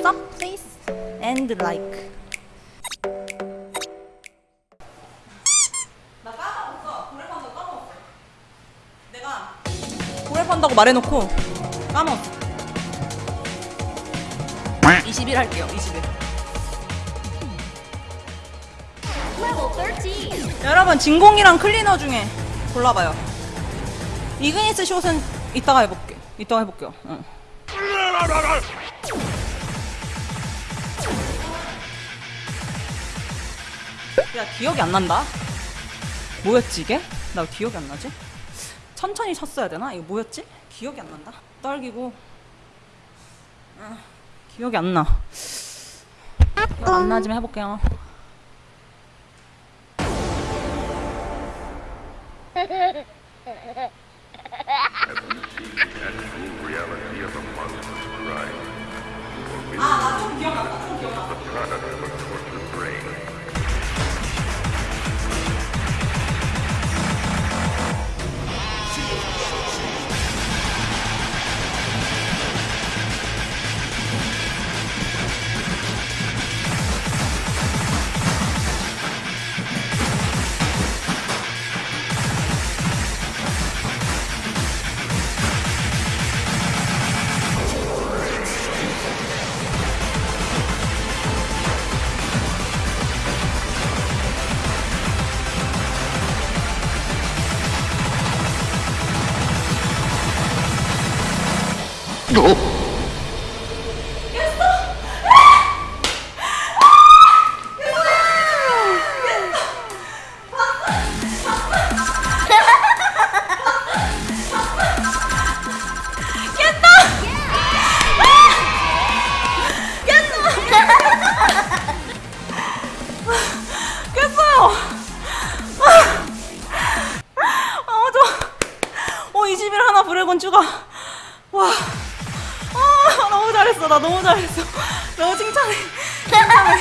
sub please and like. 나 까먹었어. 고래 판다고 까먹었어. 내가 고래 판다고 말해놓고 까먹었어. 21 할게요. 21. 여러분 진공이랑 클리너 중에 골라봐요. 이그니스 숏은 이따가 해볼게. 이따가 해볼게요. 응. 야 기억이 안 난다. 뭐였지 이게? 나왜 기억이 안 나지? 천천히 쳤어야 되나? 이거 뭐였지? 기억이 안 난다. 떨기고. 아, 기억이 안 나. 기억 안 나지만 해볼게요. 깼어요. 아, 좋아. 어, 21 하나 브레곤 추가. 와. 잘했어. 나 너무 잘했어. 너무 칭찬해. 칭찬해.